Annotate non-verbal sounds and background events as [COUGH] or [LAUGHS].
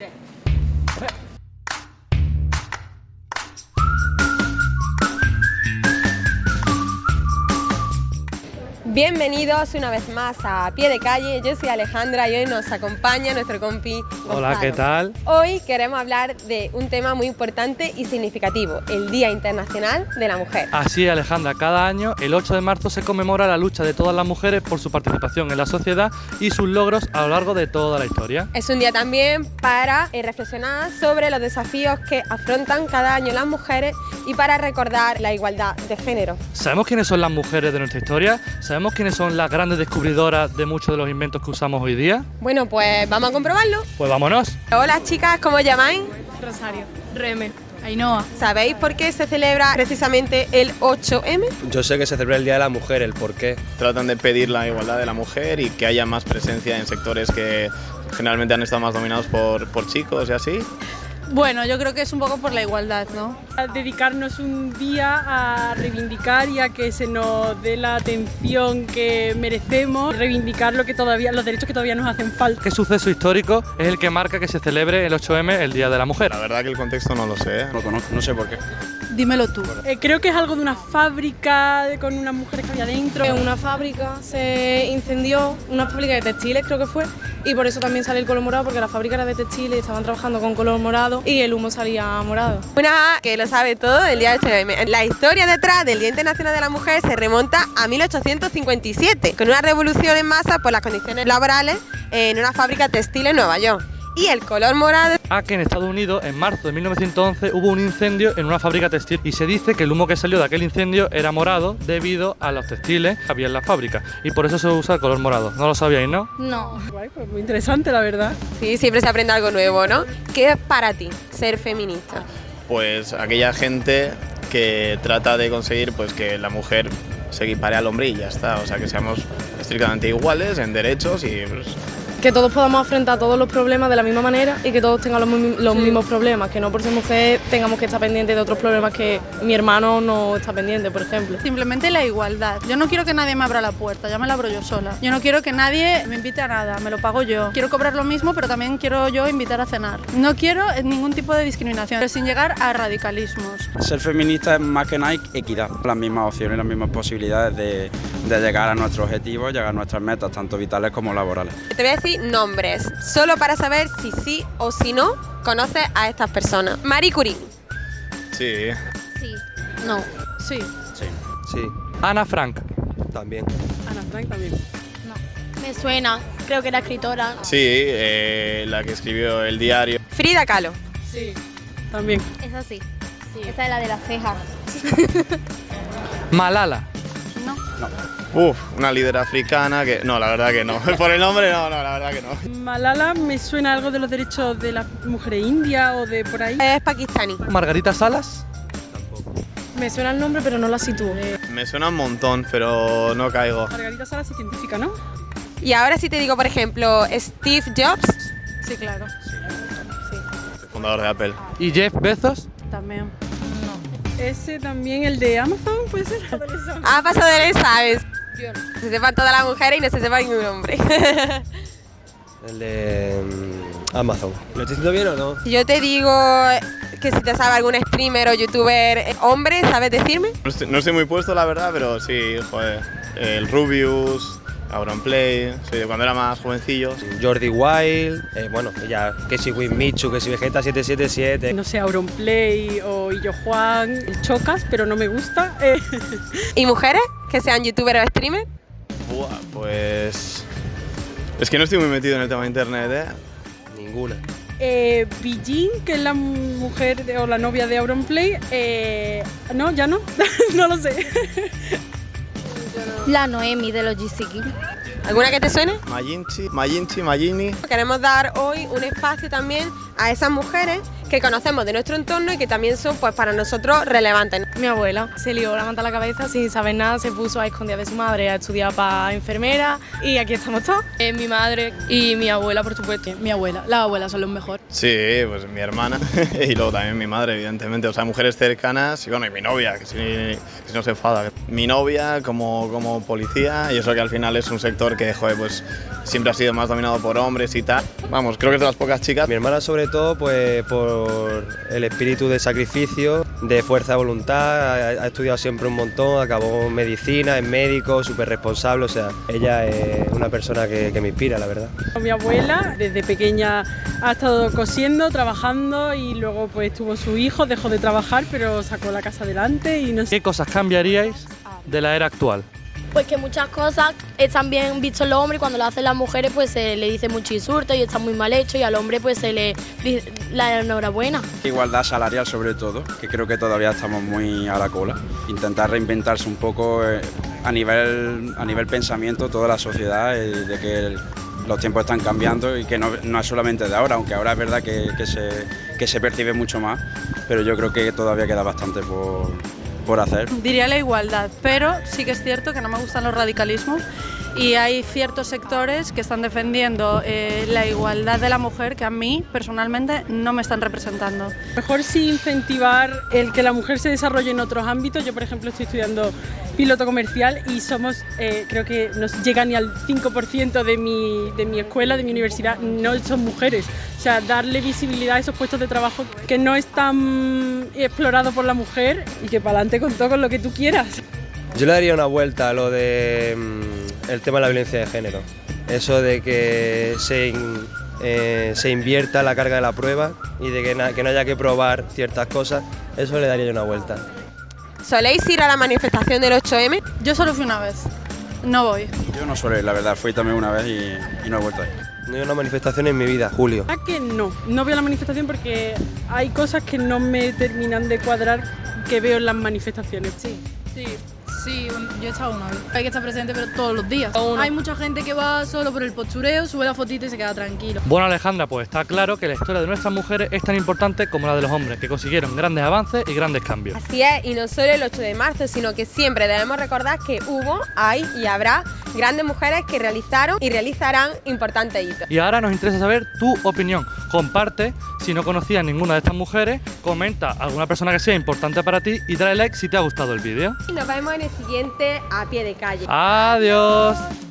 Yeah. Bienvenidos una vez más a Pie de Calle, yo soy Alejandra y hoy nos acompaña nuestro compi Hola. ¿qué tal? Hoy queremos hablar de un tema muy importante y significativo, el Día Internacional de la Mujer. Así es, Alejandra, cada año, el 8 de marzo, se conmemora la lucha de todas las mujeres por su participación en la sociedad y sus logros a lo largo de toda la historia. Es un día también para eh, reflexionar sobre los desafíos que afrontan cada año las mujeres y para recordar la igualdad de género. ¿Sabemos quiénes son las mujeres de nuestra historia? ¿Sabemos quiénes son las grandes descubridoras de muchos de los inventos que usamos hoy día? Bueno, pues vamos a comprobarlo. Pues vámonos. Hola chicas, ¿cómo os llamáis? Rosario, Reme, Ainhoa. ¿Sabéis por qué se celebra precisamente el 8M? Yo sé que se celebra el Día de la Mujer, el por qué. tratan de pedir la igualdad de la mujer y que haya más presencia en sectores que generalmente han estado más dominados por, por chicos y así. Bueno, yo creo que es un poco por la igualdad, ¿no? a dedicarnos un día a reivindicar y a que se nos dé la atención que merecemos, reivindicar lo que todavía, los derechos que todavía nos hacen falta. ¿Qué suceso histórico es el que marca que se celebre el 8M, el Día de la Mujer? La verdad que el contexto no lo sé. ¿eh? No conozco, no sé por qué. Dímelo tú. Eh, creo que es algo de una fábrica de- con unas mujeres que había dentro. En una fábrica se incendió, una fábrica de textiles creo que fue, y por eso también sale el color morado, porque la fábrica era de textiles, estaban trabajando con color morado y el humo salía morado. Una que lo sabe todo del día 8M. La historia detrás del Día Internacional de la Mujer se remonta a 1857, con una revolución en masa por las condiciones laborales en una fábrica textil en Nueva York. Y el color morado A que en Estados Unidos, en marzo de 1911, hubo un incendio en una fábrica textil y se dice que el humo que salió de aquel incendio era morado debido a los textiles que había en la fábrica y por eso se usa el color morado. ¿No lo sabíais, no? No. Guay, pues muy interesante, la verdad. Sí, siempre se aprende algo nuevo, ¿no? ¿Qué es para ti ser feminista? Pues aquella gente que trata de conseguir pues que la mujer se equipare al hombre y ya está. O sea, que seamos estrictamente iguales en derechos y pues, Que todos podamos afrontar todos los problemas de la misma manera y que todos tengan los, mi- los mismos problemas, que no por ser mujer tengamos que estar pendientes de otros problemas que mi hermano no está pendiente, por ejemplo. Simplemente la igualdad. Yo no quiero que nadie me abra la puerta, ya me la abro yo sola. Yo no quiero que nadie me invite a nada, me lo pago yo. Quiero cobrar lo mismo, pero también quiero yo invitar a cenar. No quiero ningún tipo de discriminación, pero sin llegar a radicalismos. Ser feminista es más que nada equidad, las mismas opciones, las mismas posibilidades de, de llegar a nuestros objetivos, llegar a nuestras metas, tanto vitales como laborales. Te voy a decir nombres, solo para saber si sí o si no conoces a estas personas. Marie Curie, sí. Sí. No. Sí. Sí, Ana Frank. también. Ana Frank también. Me suena, creo que era escritora. Sí, eh, la que escribió el diario. Frida Kahlo, Sí, también. Esa sí. Esa es la de la ceja. Malala. No. Uf, una líder africana que... No, la verdad que no. [LAUGHS] Por el nombre no, no, la verdad que no. Malala me suena algo de los derechos de las mujeres indias o de por ahí. es pakistaní. Margarita Salas. Me suena el nombre, pero no la sitúo. Me suena un montón, pero no caigo. Margarita Salas es científica, ¿no? Y ahora si te digo, por ejemplo, Steve Jobs, Sí, claro. Fundador de Apple. ¿Y Jeff Bezos? También. Ese también, el de Amazon, puede ser. ha pasado de ley, ¿sabes? Se sepan todas las mujeres y no se sepa ningún hombre. [LAUGHS] El de mm, Amazon. ¿Lo estoy diciendo bien o no? si yo te digo que si te sabe algún streamer o youtuber eh, hombre, ¿sabes decirme? No estoy, no estoy muy puesto, la verdad, pero sí, joder. El Rubius, Auronplay, sí, de cuando era más jovencillo. Jordi Wild, eh, bueno, ya, que si Winmichu, que si Vegeta 777. No sé, Auronplay o Illo Juan, el Chocas, pero no me gusta. Eh, [LAUGHS] ¿Y mujeres que sean youtuber o streamer? Buah, pues... Es que no estoy muy metido en el tema de internet, ¿eh? Ninguna. eh, Bijin, que es la mujer de- o la novia de Auronplay. Eh, no, ya no. [LAUGHS] no lo sé. La Noemi de los GCK. ¿Alguna que te suene? Mayinchi, Mayinchi, Mayini. Queremos dar hoy un espacio también a esas mujeres que conocemos de nuestro entorno y que también son pues para nosotros relevantes. Mi abuela se lió la manta a la cabeza sin saber nada, se puso a escondidas de su madre a estudiar para enfermera y aquí estamos todos. Eh, mi madre y mi abuela, por supuesto. Mi abuela, las abuelas son los mejor. Sí, pues mi hermana [LAUGHS] y luego también mi madre, evidentemente. O sea, mujeres cercanas y bueno, y mi novia, que si, que si no se enfada. Mi novia como, como policía y eso que al final es un sector que, joder, pues siempre ha sido más dominado por hombres y tal. Vamos, creo que es de las pocas chicas. Mi hermana sobre todo pues por el espíritu de sacrificio, de fuerza de voluntad, ha, ha estudiado siempre un montón, acabó medicina, es médico, súper responsable, o sea, ella es una persona que, que me inspira, la verdad. Mi abuela desde pequeña ha estado cosiendo, trabajando y luego pues tuvo su hijo, dejó de trabajar pero sacó la casa adelante y no sé. ¿Qué cosas cambiaríais de la era actual? Pues que muchas cosas están bien vistos los hombres y cuando lo hacen las mujeres pues se le dice mucho insulto y está muy mal hecho y al hombre pues se le dice la enhorabuena. Igualdad salarial sobre todo, que creo que todavía estamos muy a la cola. Intentar reinventarse un poco eh, a nivel, a nivel pensamiento toda la sociedad, eh, de que los tiempos están cambiando y que no, no es solamente de ahora, aunque ahora es verdad que, que se, que se percibe mucho más, pero yo creo que todavía queda bastante por, por hacer. Diría la igualdad, pero sí que es cierto que no me gustan los radicalismos y hay ciertos sectores que están defendiendo eh, la igualdad de la mujer que a mí personalmente no me están representando. Mejor sí incentivar el que la mujer se desarrolle en otros ámbitos. Yo, por ejemplo, estoy estudiando piloto comercial y somos, eh, creo que no llega ni al 5% de mi, de mi escuela, de mi universidad, no son mujeres. O sea, darle visibilidad a esos puestos de trabajo que no están explorados por la mujer y que para adelante con todo, con lo que tú quieras. Yo le daría una vuelta a lo de mm, el tema de la violencia de género. Eso de que se, in- eh, se invierta la carga de la prueba y de que, na- que no haya que probar ciertas cosas, eso le daría yo una vuelta. ¿Soléis ir a la manifestación del 8M? Yo solo fui una vez, no voy. Yo no suelo ir, la verdad, fui también una vez y, y no he vuelto a ir. No hay una manifestación en mi vida, Julio. ¿A que no? No veo la manifestación porque hay cosas que no me terminan de cuadrar que veo en las manifestaciones. Sí, sí, sí, yo he estado una vez. Hay que estar presente, pero todos los días. Hay mucha gente que va solo por el postureo, sube la fotito y se queda tranquilo. Bueno, Alejandra, pues está claro que la historia de nuestras mujeres es tan importante como la de los hombres, que consiguieron grandes avances y grandes cambios. Así es, y no solo el 8 de marzo, sino que siempre debemos recordar que hubo, hay y habrá grandes mujeres que realizaron y realizarán importantes hitos. Y ahora nos interesa saber tu opinión. Comparte si no conocías ninguna de estas mujeres, comenta a alguna persona que sea importante para ti y dale like si te ha gustado el vídeo. Y nos vemos en el siguiente a pie de calle. Adiós.